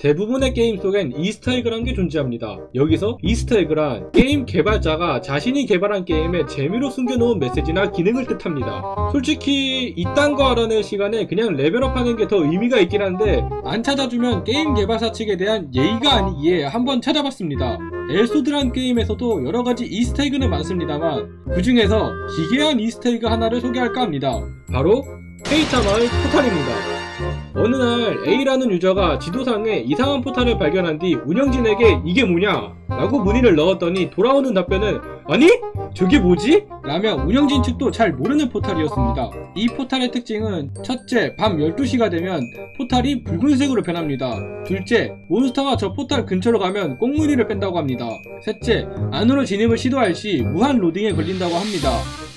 대부분의 게임 속엔 이스터에그란 게 존재합니다. 여기서 이스터에그란 게임 개발자가 자신이 개발한 게임에 재미로 숨겨놓은 메시지나 기능을 뜻합니다. 솔직히 이딴 거 알아낼 시간에 그냥 레벨업하는 게 더 의미가 있긴 한데 안 찾아주면 게임 개발사 측에 대한 예의가 아니기에 한번 찾아봤습니다. 엘소드란 게임에서도 여러가지 이스터에그는 많습니다만 그 중에서 기괴한 이스터에그 하나를 소개할까 합니다. 바로 페이타 마을 포탈입니다. 어느 날 A라는 유저가 지도상에 이상한 포탈을 발견한 뒤 운영진에게 이게 뭐냐? 라고 문의를 넣었더니 돌아오는 답변은 아니? 저게 뭐지? 라며 운영진 측도 잘 모르는 포탈이었습니다. 이 포탈의 특징은 첫째, 밤 12시가 되면 포탈이 붉은색으로 변합니다. 둘째, 몬스터가 저 포탈 근처로 가면 꽁무니를 뺀다고 합니다. 셋째, 안으로 진입을 시도할 시 무한 로딩에 걸린다고 합니다.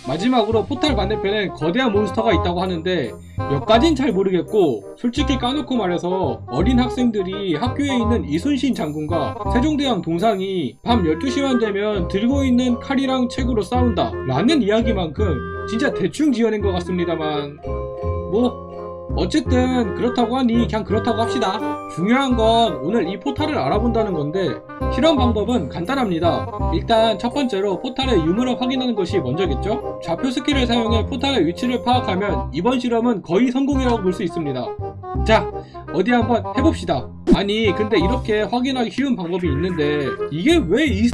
마지막으로 포탈 반대편에 거대한 몬스터가 있다고 하는데 몇 가진 잘 모르겠고 솔직히 까놓고 말해서 어린 학생들이 학교에 있는 이순신 장군과 세종대왕 동상이 밤 12시만 되면 들고 있는 칼이랑 책으로 싸운다 라는 이야기만큼 진짜 대충 지어낸 것 같습니다만. 뭐 어쨌든 그렇다고 하니 그냥 그렇다고 합시다. 중요한 건 오늘 이 포탈을 알아본다는 건데 실험 방법은 간단합니다. 일단 첫 번째로 포탈의 유무를 확인하는 것이 먼저겠죠? 좌표 스킬을 사용해 포탈의 위치를 파악하면 이번 실험은 거의 성공이라고 볼 수 있습니다. 자 어디 한번 해봅시다. 아니 근데 이렇게 확인하기 쉬운 방법이 있는데 이게 왜 이...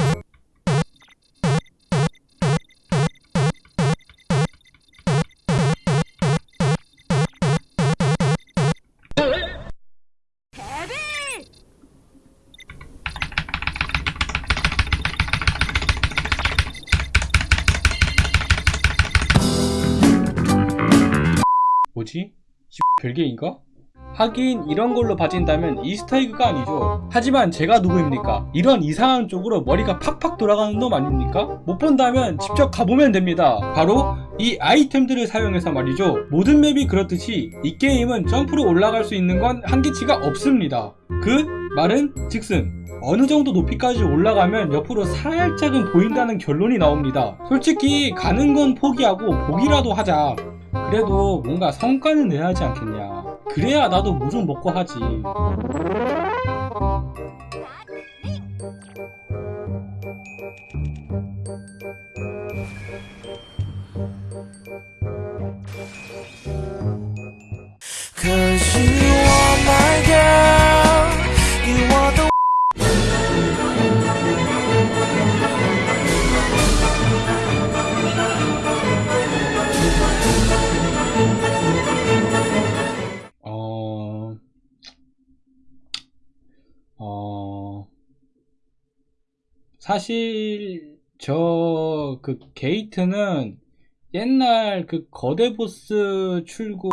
뭐지? 별개인가? 하긴 이런 걸로 봐진다면 이스터에그가 아니죠 하지만 제가 누구입니까? 이런 이상한 쪽으로 머리가 팍팍 돌아가는 놈 아닙니까? 못 본다면 직접 가보면 됩니다 바로 이 아이템들을 사용해서 말이죠 모든 맵이 그렇듯이 이 게임은 점프로 올라갈 수 있는 건 한계치가 없습니다 그 말은 즉슨 어느 정도 높이까지 올라가면 옆으로 살짝은 보인다는 결론이 나옵니다 솔직히 가는 건 포기하고 보기라도 하자 그래도 뭔가 성과는 내야 하지 않겠냐. 그래야 나도 뭐좀 먹고 하지 어... 사실 저 그 게이트는 옛날 그 거대 보스 출구